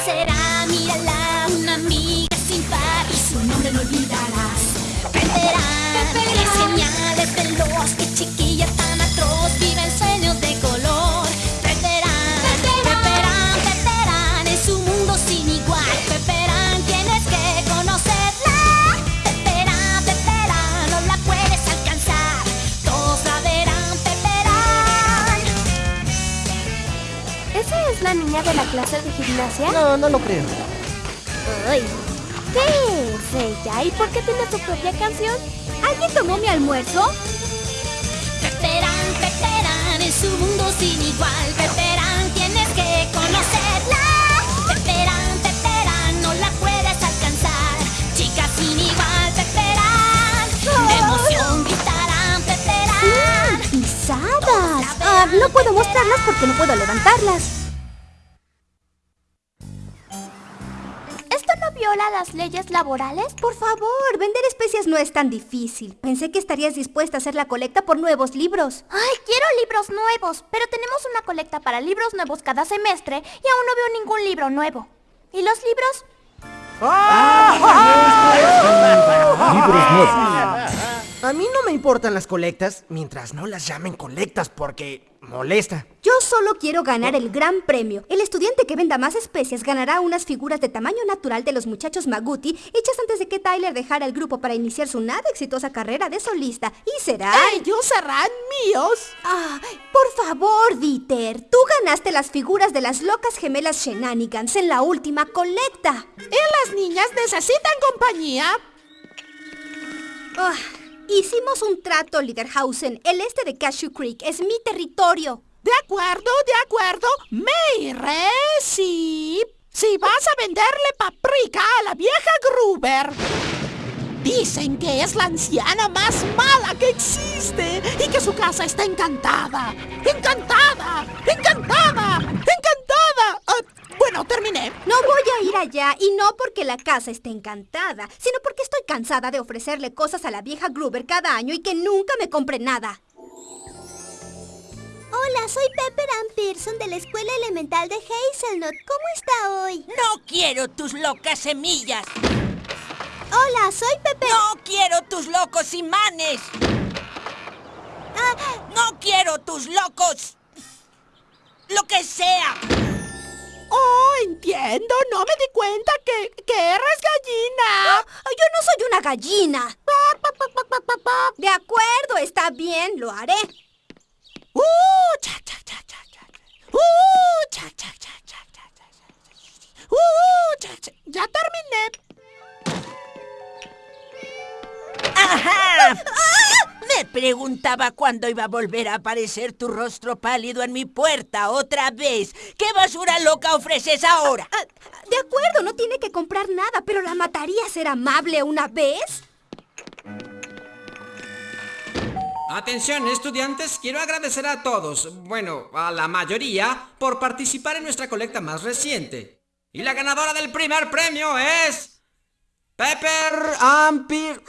será? Es la niña de la clase de gimnasia? No, no lo creo. Ay, ¿Qué es ella? ¿Y por qué tiene su propia canción? ¿Alguien tomó mi almuerzo? Peperán, Peperán, es un mundo sin igual. Peperán, tienes que conocerla. Peperán, Peperán, no la puedes alcanzar. Chica sin igual, Peperán. De emoción gritarán, Peperán. ¡Pisadas! Ah, no puedo mostrarlas porque no puedo levantarlas. Las leyes laborales? Por favor, vender especias no es tan difícil. Pensé que estarías dispuesta a hacer la colecta por nuevos libros. Ay, quiero libros nuevos, pero tenemos una colecta para libros nuevos cada semestre y aún no veo ningún libro nuevo. ¿Y los libros? Libros nuevos. A mí no me importan las colectas mientras no las llamen colectas porque molesta. Yo solo quiero ganar el gran premio. El estudiante que venda más especias ganará unas figuras de tamaño natural de los muchachos Maguti hechas antes de que Tyler dejara el grupo para iniciar su nada exitosa carrera de solista. Y será... ¡Ellos serán míos! Ah, por favor, Dieter. Tú ganaste las figuras de las locas gemelas Shenanigans en la última colecta. ¿Y las niñas necesitan compañía? Ah, hicimos un trato, Liderhausen. El este de Cashew Creek es mi territorio. De acuerdo, de acuerdo. Me iré si... Si vas a venderle paprika a la vieja Gruber. Dicen que es la anciana más mala que existe y que su casa está encantada. ¡Encantada! ¡Encantada! ¡Encantada! Bueno, terminé. No voy a ir allá y no porque la casa esté encantada, sino porque estoy cansada de ofrecerle cosas a la vieja Gruber cada año y que nunca me compre nada. Hola, soy Pepper Ann Pearson de la Escuela Elemental de Hazelnut. ¿Cómo está hoy? No quiero tus locas semillas. Hola, soy Pepper... No quiero tus locos imanes. Ah, No quiero tus locos... Lo que sea. Oh, entiendo. No me di cuenta que, que eres gallina. Yo no soy una gallina. De acuerdo, está bien, lo haré. Uh, cha, cha, cha, cha, cha. Uh, cha, cha, cha, cha, cha, cha, cha. Uh, cha, cha. Ya terminé. ¡Ajá! Me preguntaba cuándo iba a volver a aparecer tu rostro pálido en mi puerta otra vez. ¿Qué basura loca ofreces ahora? Ah, de acuerdo, no tiene que comprar nada, pero la mataría ser amable una vez. Atención, estudiantes, quiero agradecer a todos, bueno, a la mayoría, por participar en nuestra colecta más reciente. Y la ganadora del primer premio es... Pepper Ampir.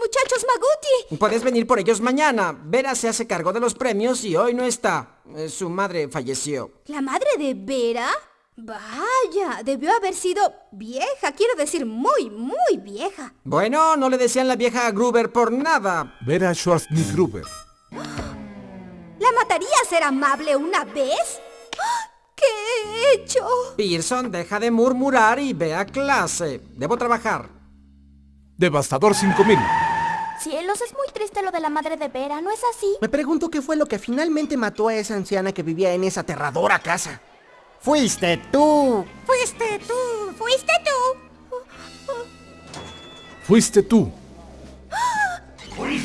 Muchachos Maguti? Puedes venir por ellos mañana. Vera se hace cargo de los premios y hoy no está. Eh, Su madre falleció. ¿La madre de Vera? Vaya, debió haber sido vieja, quiero decir muy, muy vieja. Bueno, no le decían la vieja a Gruber por nada. Vera Schwarzenegger. ¿La mataría ser amable una vez? ¡Ah! ¿Qué he hecho? Pearson, deja de murmurar y ve a clase. Debo trabajar. Devastador 5000. Cielos, es muy triste lo de la madre de Vera, ¿no es así? Me pregunto qué fue lo que finalmente mató a esa anciana que vivía en esa aterradora casa. Fuiste tú. Fuiste tú, fuiste tú. Fuiste tú. ¡Ah! ¡Fui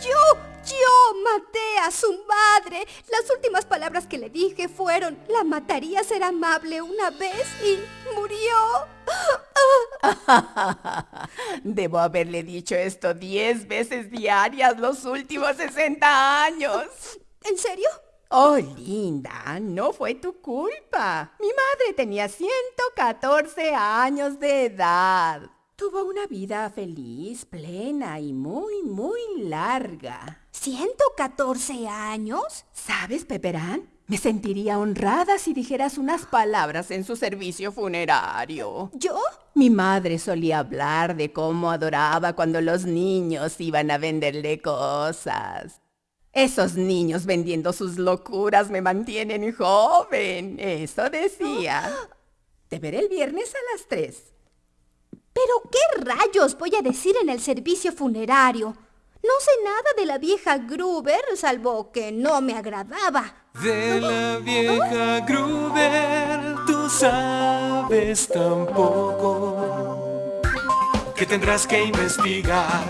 yo! ¡Yo maté a su madre! Las últimas palabras que le dije fueron, la mataría ser amable una vez y murió. Debo haberle dicho esto diez veces diarias los últimos 60 años. ¿En serio? Oh, linda, no fue tu culpa. Mi madre tenía 114 años de edad. Tuvo una vida feliz, plena y muy, muy larga. ¿114 años? ¿Sabes, Peperán? Me sentiría honrada si dijeras unas palabras en su servicio funerario. ¿Yo? Mi madre solía hablar de cómo adoraba cuando los niños iban a venderle cosas. Esos niños vendiendo sus locuras me mantienen joven. Eso decía. Te veré el viernes a las tres. ¿Pero qué rayos voy a decir en el servicio funerario? No sé nada de la vieja Gruber, salvo que no me agradaba. De la vieja Gruber, tú sabes tampoco que tendrás que investigar.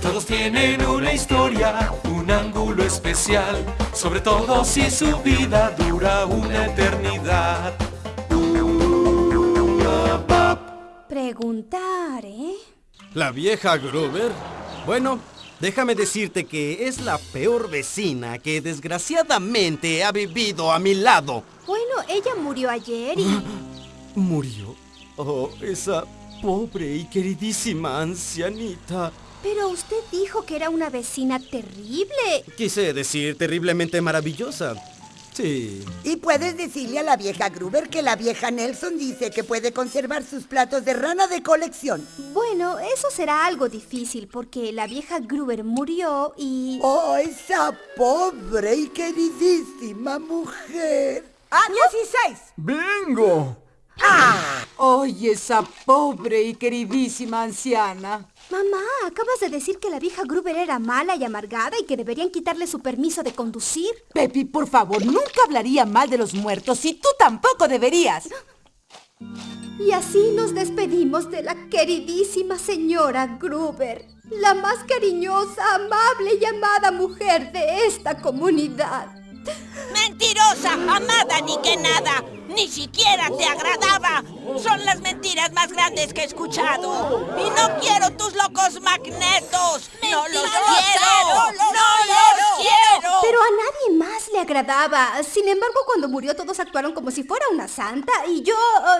Todos tienen una historia, un ángulo especial, sobre todo si su vida dura una eternidad. Preguntar, ¿eh? ¿La vieja Gruber? Bueno, déjame decirte que es la peor vecina que desgraciadamente ha vivido a mi lado. Bueno, ella murió ayer y... ¿Murió? Oh, esa pobre y queridísima ancianita. Pero usted dijo que era una vecina terrible. Quise decir terriblemente maravillosa. Sí. Y puedes decirle a la vieja Gruber que la vieja Nelson dice que puede conservar sus platos de rana de colección. Bueno, eso será algo difícil porque la vieja Gruber murió y... ¡Oh, esa pobre y queridísima mujer! ¡Ah, 16! ¡Bingo! ¡Ah! ¡Ay, esa pobre y queridísima anciana! Mamá, acabas de decir que la vieja Gruber era mala y amargada y que deberían quitarle su permiso de conducir. Pepi, por favor, nunca hablaría mal de los muertos y tú tampoco deberías. Y así nos despedimos de la queridísima señora Gruber, la más cariñosa, amable y amada mujer de esta comunidad. ¡Mentirosa! ¡Amada ni que nada! ¡Ni siquiera te agradaba! Son las mentiras más grandes que he escuchado. ¡Y no quiero tus locos magnetos! ¡No los quiero! ¡No los quiero! Pero a nadie más le agradaba. Sin embargo, cuando murió todos actuaron como si fuera una santa y yo...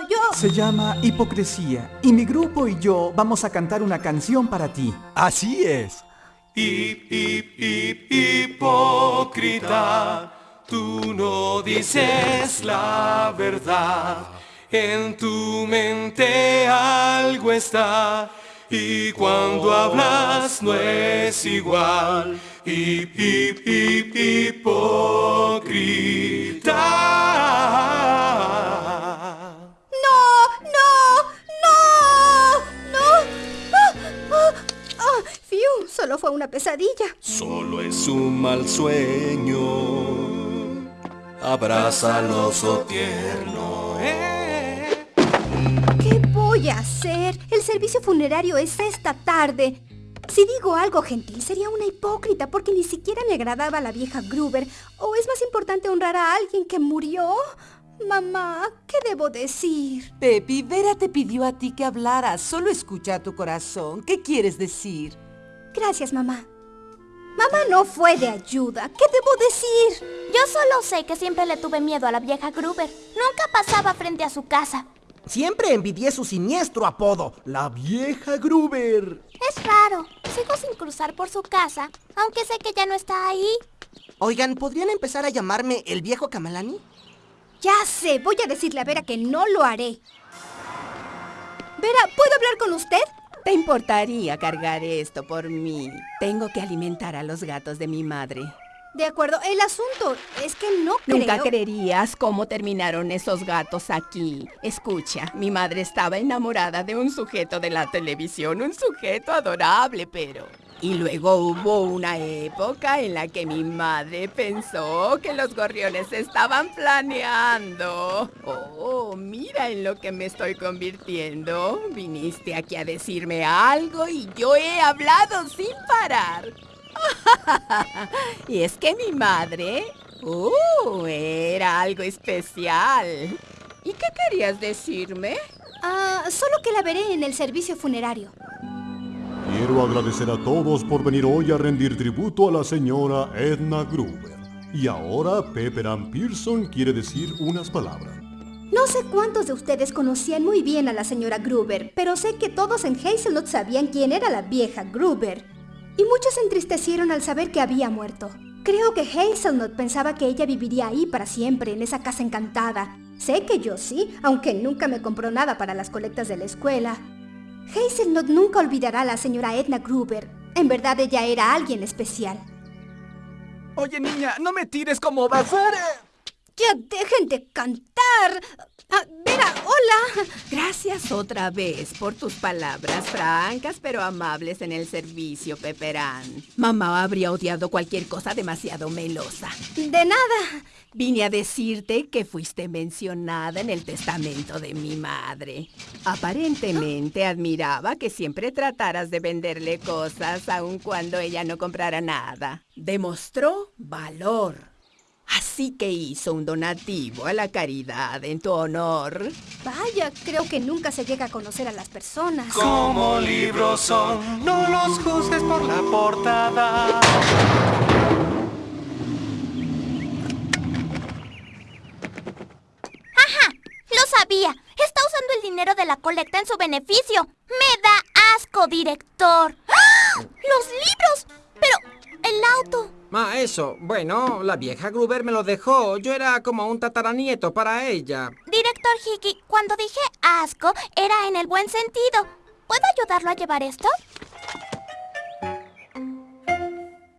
yo... Se llama hipocresía y mi grupo y yo vamos a cantar una canción para ti. Así es. Hip, hip, hip, hipócrita, tú no dices la verdad. En tu mente algo está y cuando hablas no es igual. Hip, hip, hip, hipócrita. Una pesadilla. Solo es un mal sueño. Abrázalo, oso tierno. eh. ¿Qué voy a hacer? El servicio funerario es esta tarde. Si digo algo gentil, sería una hipócrita porque ni siquiera me agradaba la vieja Gruber. ¿O es más importante honrar a alguien que murió? Mamá, ¿qué debo decir? Pepi, Vera te pidió a ti que hablaras. Solo escucha a tu corazón. ¿Qué quieres decir? Gracias, mamá. Mamá no fue de ayuda. ¿Qué debo decir? Yo solo sé que siempre le tuve miedo a la vieja Gruber. Nunca pasaba frente a su casa. Siempre envidié su siniestro apodo, la vieja Gruber. Es raro. Sigo sin cruzar por su casa, aunque sé que ya no está ahí. Oigan, ¿podrían empezar a llamarme el viejo Kamalani? Ya sé, voy a decirle a Vera que no lo haré. Vera, ¿puedo hablar con usted? ¿Te importaría cargar esto por mí? Tengo que alimentar a los gatos de mi madre. De acuerdo, el asunto es que no Nunca creo... creerías cómo terminaron esos gatos aquí. Escucha, mi madre estaba enamorada de un sujeto de la televisión, un sujeto adorable, pero... Y luego hubo una época en la que mi madre pensó que los gorriones estaban planeando. Oh, mira en lo que me estoy convirtiendo. Viniste aquí a decirme algo y yo he hablado sin parar. y es que mi madre... ¡Uh! Era algo especial. ¿Y qué querías decirme? Ah, solo que la veré en el servicio funerario. Quiero agradecer a todos por venir hoy a rendir tributo a la señora Edna Gruber. Y ahora Pepper Ann Pearson quiere decir unas palabras. No sé cuántos de ustedes conocían muy bien a la señora Gruber, pero sé que todos en Hazelnut sabían quién era la vieja Gruber. Y muchos se entristecieron al saber que había muerto. Creo que Hazelnut pensaba que ella viviría ahí para siempre, en esa casa encantada. Sé que yo sí, aunque nunca me compró nada para las colectas de la escuela. Hazelnut nunca olvidará a la señora Edna Gruber. En verdad ella era alguien especial. Oye, niña, no me tires como basura. ¡Ya dejen de cantar! Ah, Vera, hola. Gracias otra vez por tus palabras francas pero amables en el servicio, Peperán. Mamá habría odiado cualquier cosa demasiado melosa. De nada. Vine a decirte que fuiste mencionada en el testamento de mi madre. Aparentemente admiraba que siempre trataras de venderle cosas aun cuando ella no comprara nada. Demostró valor. Así que hizo un donativo a la caridad en tu honor. Vaya, creo que nunca se llega a conocer a las personas. Como libros son, no los juzgues por la portada. ¡Ajá! ¡Lo sabía! Está usando el dinero de la colecta en su beneficio. ¡Me da asco, director! ¡Ah! ¡Los libros! Pero, el auto. Ah, eso. Bueno, la vieja Gruber me lo dejó. Yo era como un tataranieto para ella. Director Hickey, cuando dije asco, era en el buen sentido. ¿Puedo ayudarlo a llevar esto?